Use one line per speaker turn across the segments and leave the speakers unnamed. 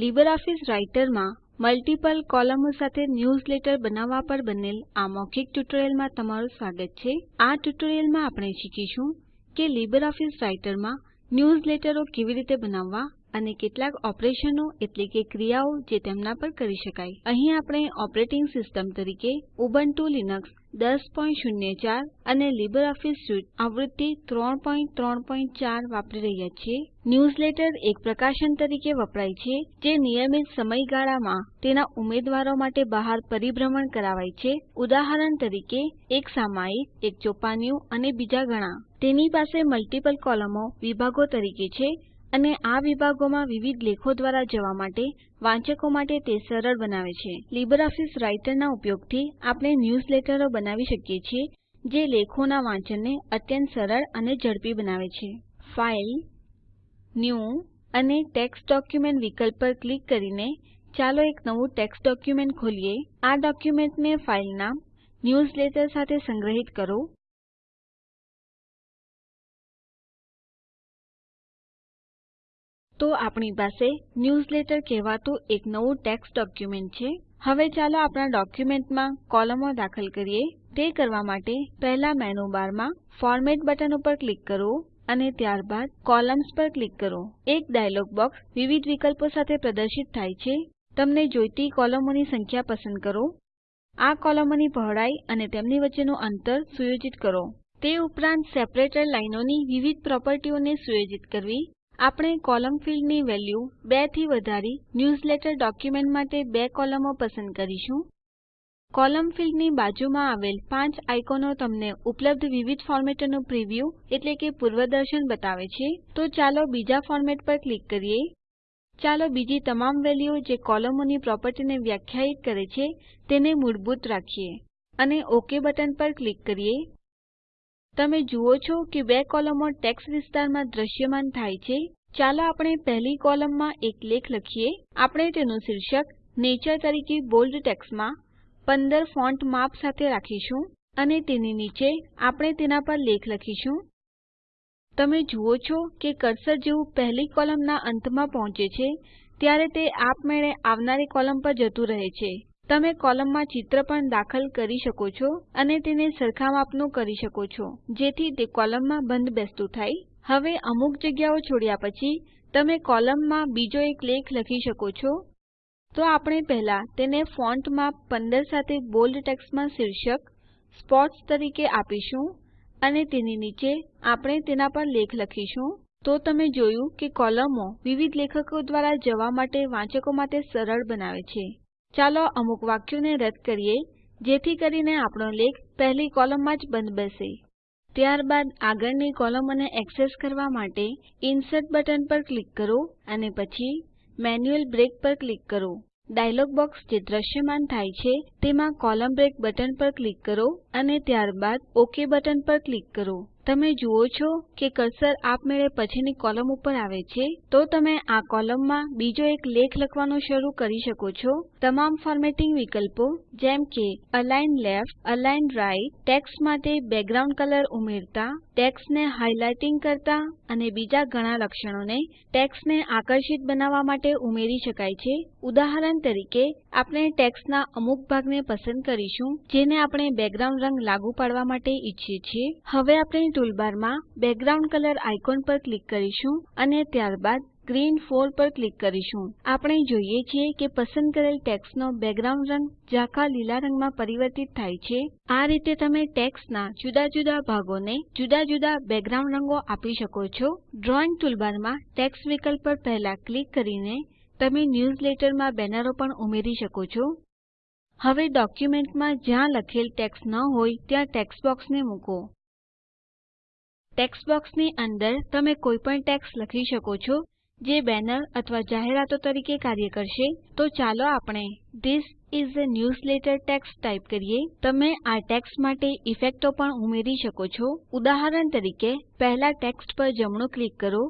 LibreOffice Writer માં multiple કોલમો સાથે ન્યૂઝલેટર બનાવવા પર બનેલ આ મૌખિક ટ્યુટોરીયલમાં તમારું સ્વાગત છે આ ટ્યુટોરિયલમાં આપણે શીખીશું કે LibreOffice રાઇટરમાં માં ન્યૂઝલેટરો કેવી રીતે બનાવવા અને કેટલાક ઓપરેશનો એટલે કે ક્રિયાઓ જે તેમના પર કરી શકાય અહીં આપણે ઓપરેટિંગ સિસ્ટમ તરીકે ઉબુન્ટુ લિનક્સ 10.04 અને LibreOffice સ્યુટ આવૃત્તિ 3.3.4 વાપરી રહ્યા છીએ ન્યૂઝલેટર એક પ્રકાશન તરીકે વપરાય છે જે નિયમિત સમયગાળામાં તેના ઉમેદવારો માટે બહાર પરિભ્રમણ કરાવાય છે ઉદાહરણ તરીકે એક સામાયિક એક ચોપાનિયું અને બીજા ઘણા તેની પાસે મલ્ટીપલ કોલમો વિભાગો તરીકે છે અને આ વિભાગોમાં વિવિધ લેખો દ્વારા જવા માટે વાંચકો માટે તે સરળ બનાવે છે લીબરઓફીસ રાઇટરના ઉપયોગથી આપણે ન્યૂઝલેટરો બનાવી શકીએ છીએ જે લેખોના વાંચનને અત્યંત સરળ અને ઝડપી બનાવે છે ફાઇલ ન્યૂ અને ટેક્સ્ટ ડોક્યુમેન્ટ વિકલ્પ પર ક્લિક કરીને ચાલો એક નવું ટેક્સ્ટ ડોક્યુમેન્ટ ખોલીએ આ ડોક્યુમેન્ટને ફાઇલ નામ ન્યૂઝલેટર સાથે સંગ્રહિત કરો તો આપણી પાસે ન્યૂઝલેટર કહેવાતું એક નવું ટેક્સ્ટ ડોક્યુમેન્ટ છે હવે ચાલો આપણા ડોક્યુમેન્ટમાં કોલમો દાખલ કરીએ તે કરવા માટે પહેલા મેનુ બારમાં ફોર્મેટ બટન ઉપર ક્લિક કરો અને ત્યારબાદ કોલમ્સ પર ક્લિક કરો એક ડાયલોગ બોક્સ વિવિધ વિકલ્પો સાથે પ્રદર્શિત થાય છે તમને જોઈતી કોલમોની સંખ્યા પસંદ કરો આ કોલમોની પહોળાઈ અને તેમની વચ્ચેનું અંતર સુયોજિત કરો તે ઉપરાંત સેપરેટર લાઈનોની વિવિધ પ્રોપર્ટીઓને સુયોજિત કરવી આપણે કોલમ ફિલ્ડની વેલ્યુ 2 થી વધારી ન્યૂઝલેટર ડોક્યુમેન્ટ માટે બે કોલમો પસંદ કરીશું કોલમ ફિલ્ડની બાજુમાં આવેલ પાંચ આઇકોનો તમને ઉપલબ્ધ વિવિધ ફોર્મેટોનું પ્રિવ્યૂ એટલે કે પૂર્વદર્શન બતાવે છે તો ચાલો બીજા ફોર્મેટ પર ક્લિક કરીએ ચાલો બીજી તમામ વેલ્યુઓ જે કોલમોની પ્રોપર્ટીને વ્યાખ્યાયિત કરે છે તેને મૂળભૂત રાખીએ અને ઓકે બટન પર ક્લિક કરીએ તમે જુઓ છો કે બે કોલમો ટેક્સ્ટ વિસ્તારમાં દ્રશ્યમાન થાય છે ચાલો આપણે પહેલી કોલમમાં એક લેખ લખીએ આપણે તેનું શીર્ષક નેચર તરીકે બોલ્ડ ટેક્સ્ટમાં 15 ફોન્ટ માપ સાથે રાખીશું અને તેની નીચે આપણે તેના પર લેખ લખીશું તમે જુઓ છો કે કર્સર જેવું પહેલી કોલમના અંતમાં પહોંચે છે ત્યારે તે આપમેળે આવનારી કોલમ પર જતું રહે છે તમે કોલમમાં ચિત્ર પણ દાખલ કરી શકો છો અને તેને સરખા કરી શકો છો જેથી તે કોલમમાં બંધ બેસતું થાય હવે અમુક જગ્યાઓ છોડ્યા પછી તમે કોલમમાં બીજો એક લેખ લખી શકો છો તો આપણે પહેલા તેને ફોન્ટ માપ 15 સાથે બોલ્ડ ટેક્સ્ટમાં શીર્ષક સ્પોર્ટ્સ તરીકે આપીશું અને તેની નીચે આપણે તેના પર લેખ લખીશું તો તમે જોયું કે કોલમો વિવિધ લેખકો દ્વારા જવા માટે વાંચકો માટે સરળ બનાવે છે ચાલો અમુક વાક્યોને રદ કરીએ જેથી કરીને આપણો લેખ પહેલી કોલમમાં જ બંધ બંધબેસે ત્યારબાદ આગળની કોલમોને એક્સેસ કરવા માટે ઇન્સર્ટ બટન પર ક્લિક કરો અને પછી મેન્યુઅલ બ્રેક પર ક્લિક કરો ડાયલોગ બોક્સ જે દ્રશ્યમાન થાય છે તેમાં કોલમ બ્રેક બટન પર ક્લિક કરો અને ત્યારબાદ ઓકે બટન પર ક્લિક કરો તમે જુઓ છો કે કર્સર આપમેળે પછીની કોલમ ઉપર આવે છે તો તમે આ કોલમમાં બીજો એક લેખ લખવાનો શરૂ કરી શકો છો તમામ ફોર્મેટિંગ વિકલ્પો જેમ કે align left align right text માટે બેકગ્રાઉન્ડ કલર ઉમેરતા ટેક્સ્ટને હાઇલાઇટિંગ કરતા અને બીજા ઘણા લક્ષણોને ટેક્સ્ટને આકર્ષિત બનાવવા માટે ઉમેરી શકાય છે ઉદાહરણ તરીકે આપણે ટેક્સ્ટના અમુક ભાગને રંગને પસંદ કરીશું જેને આપણે બેકગ્રાઉન્ડ રંગ લાગુ પાડવા માટે ઈચ્છીએ છીએ હવે આપણે ટૂલબારમાં બેકગ્રાઉન્ડ કલર આઇકોન પર ક્લિક કરીશું અને ત્યારબાદ ગ્રીન 4 પર ક્લિક કરીશું આપણે જોઈએ છીએ કે પસંદ કરેલ ટેક્સ્ટનો બેકગ્રાઉન્ડ રંગ ઝાંખા લીલા રંગમાં પરિવર્તિત થાય છે આ રીતે તમે ટેક્સ્ટના જુદા જુદા ભાગોને જુદા જુદા બેકગ્રાઉન્ડ રંગો આપી શકો છો ડ્રોઈંગ ટૂલબારમાં ટેક્સ્ટ વિકલ્પ પર પહેલા ક્લિક કરીને તમે ન્યૂઝલેટરમાં બેનરો પણ ઉમેરી શકો છો હવે ડોક્યુમેન્ટમાં જ્યાં લખેલ ટેક્સ્ટ ન હોય ત્યાં ટેક્સ્ટ બોક્સને મૂકો ટેક્સ્ટ બોક્સની અંદર તમે કોઈ પણ ટેક્સ્ટ લખી શકો છો જે બેનર અથવા જાહેરાતો તરીકે કાર્ય કરશે તો ચાલો આપણે This is a newsletter text type કરીએ તમે આ ટેક્સ્ટ માટે ઇફેક્ટો પણ ઉમેરી શકો છો ઉદાહરણ તરીકે પહેલા ટેક્સ્ટ પર જમણું ક્લિક કરો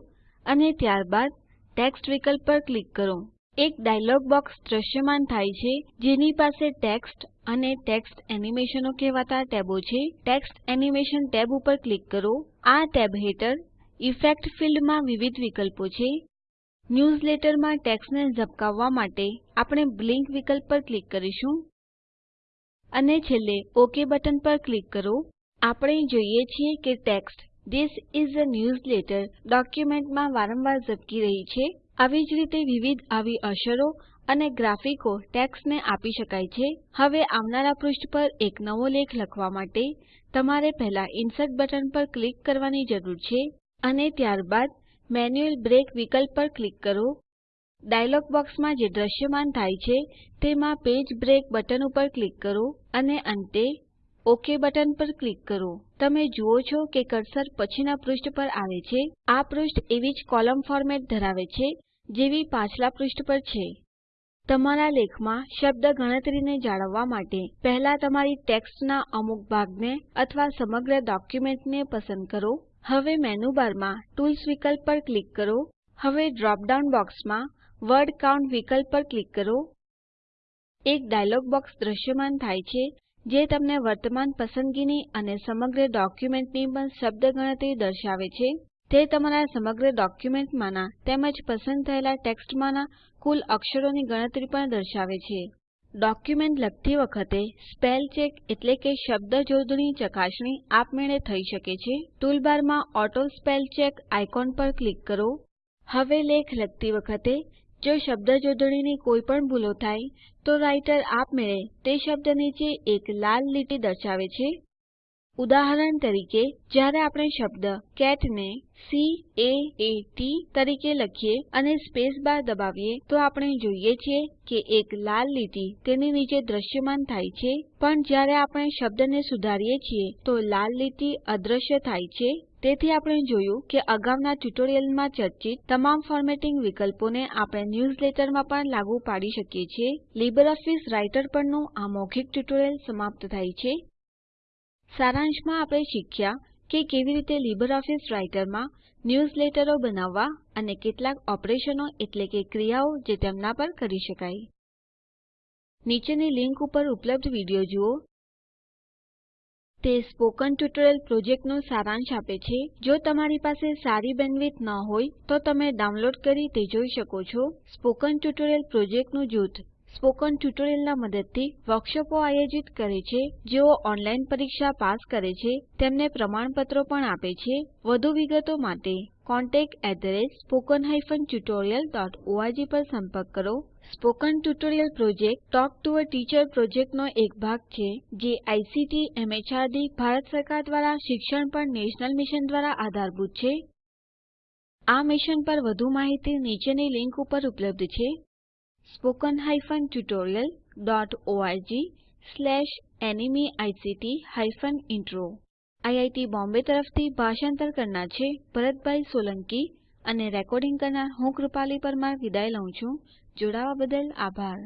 અને ત્યારબાદ ટેક્સ્ટ વિકલ્પ પર ક્લિક કરો એક ડાયલોગ બોક્સ દ્રશ્યમાન થાય છે જેની પાસે ટેક્સ્ટ અને ટેક્સ્ટ એનિમેશનો કહેવાતા ટેબો છે ટેક્સ્ટ એનિમેશન ટેબ ઉપર ક્લિક કરો આ ટેબ હેઠળ ઇફેક્ટ ફિલ્ડમાં વિવિધ વિકલ્પો છે ન્યૂઝલેટરમાં ટેક્સ્ટને ઝબકાવવા માટે આપણે બ્લિંક વિકલ્પ પર ક્લિક કરીશું અને છેલ્લે ઓકે બટન પર ક્લિક કરો આપણે જોઈએ છીએ કે text This is a newsletter ડોક્યુમેન્ટમાં વારંવાર ઝબકી રહી છે આવી જ રીતે વિવિધ આવી અસરો અને ગ્રાફિકો ટેક્સ્ટને આપી શકાય છે હવે આવનારા પૃષ્ઠ પર એક નવો લેખ લખવા માટે તમારે પહેલા ઇન્સર્ટ બટન પર ક્લિક કરવાની જરૂર છે અને ત્યારબાદ મેન્યુઅલ બ્રેક વિકલ્પ પર ક્લિક કરો ડાયલોગ બોક્સમાં જે દ્રશ્યમાન થાય છે તેમાં પેજ બ્રેક બટન ઉપર ક્લિક કરો અને અંતે ઓકે બટન પર ક્લિક કરો તમે જુઓ છો કે કર્સર પછીના પૃષ્ઠ પર આવે છે આ પૃષ્ઠ એવી જ કોલમ ફોર્મેટ ધરાવે છે જેવી પાછલા પૃષ્ઠ પર છે તમારા લેખમાં શબ્દ ગણતરીને જાળવવા માટે પહેલા તમારી ટેક્સ્ટના અમુક ભાગને અથવા સમગ્ર ડોક્યુમેન્ટને પસંદ કરો હવે મેનુ બારમાં ટૂલ્સ વિકલ્પ પર ક્લિક કરો હવે ડ્રોપ ડાઉન બોક્સમાં વર્ડ કાઉન્ટ વિકલ્પ પર ક્લિક કરો એક ડાયલોગ બોક્સ દ્રશ્યમાન થાય છે જે તમને વર્તમાન પસંદગીની અને સમગ્ર ડોક્યુમેન્ટની પણ શબ્દ ગણતરી દર્શાવે છે તે તમારા સમગ્ર ડોક્યુમેન્ટમાંના તેમજ પસંદ થયેલા ટેક્સ્ટમાંના કુલ અક્ષરોની ગણતરી પણ દર્શાવે છે ડોક્યુમેન્ટ લખતી વખતે સ્પેલ ચેક એટલે કે શબ્દ જોડણી ચકાસણી આપમેળે થઈ શકે છે ટૂલબારમાં ઓટો સ્પેલ ચેક આઇકોન પર ક્લિક કરો હવે લેખ લખતી વખતે જો શબ્દજોડણીની કોઈ પણ ભૂલો થાય તો રાઇટર આપમેળે તે શબ્દ નીચે એક લાલ લીટી દર્શાવે છે ઉદાહરણ તરીકે જ્યારે આપણે શબ્દ કેટ ને C A A T તરીકે લખીએ અને સ્પેસ બાર દબાવીએ તો આપણે જોઈએ છીએ કે એક લાલ લીટી તેની નીચે દ્રશ્યમાન થાય છે પણ જ્યારે આપણે શબ્દને સુધારીએ છીએ તો લાલ લીટી અદ્રશ્ય થાય છે તેથી આપણે જોયું કે અગાઉના ટ્યુટોરિયલમાં ચર્ચિત તમામ ફોર્મેટિંગ વિકલ્પોને આપણે ન્યૂઝલેટરમાં પણ લાગુ પાડી શકીએ છીએ લીબરઓફીસ રાઈટર પરનું આ મૌખિક ટ્યુટોરીયલ સમાપ્ત થાય છે સારાંશમાં આપણે શીખ્યા કે કેવી રીતે લીબરઓફીસ રાઈટરમાં ન્યૂઝલેટરો બનાવવા અને કેટલાક ઓપરેશનો એટલે કે ક્રિયાઓ જે તેમના પર કરી શકાય નીચેની લીંક ઉપર ઉપલબ્ધ વિડીયો જુઓ તે સ્પોકન ટ્યુટોરિયલ પ્રોજેક્ટનો સારાંશ આપે છે જો તમારી પાસે સારી બેન્ડવિડ્થ ન હોય તો તમે ડાઉનલોડ કરી તે જોઈ શકો છો સ્પોકન ટ્યુટોરિયલ પ્રોજેક્ટનું જૂથ સ્પોકન ટ્યુટોરિયલના મદદથી વર્કશોપો આયોજિત કરે છે જેઓ ઓનલાઈન પરીક્ષા પાસ કરે છે તેમને પ્રમાણપત્રો પણ આપે છે વધુ વિગતો માટે contact@spoken-tutorial.org પર સંપર્ક કરો spoken tutorial project talk to a teacher પ્રોજેક્ટનો એક ભાગ છે જે આઇસીટી એમએચઆરડી ભારત સરકાર દ્વારા શિક્ષણ પર નેશનલ મિશન દ્વારા આધારભૂત છે આ મિશન પર વધુ માહિતી નીચેની લિંક ઉપર ઉપલબ્ધ છે spoken hyphen tutorial dot O R G slash એનિમી spoken hyphen intro IIT Bombay તરફથી ભાષાંતર કરનાર છે ભરતભાઈ સોલંકી અને રેકોર્ડિંગ કરનાર હું કૃપાલી પરમાર વિદાય લઉં છું જોડાવા બદલ આભાર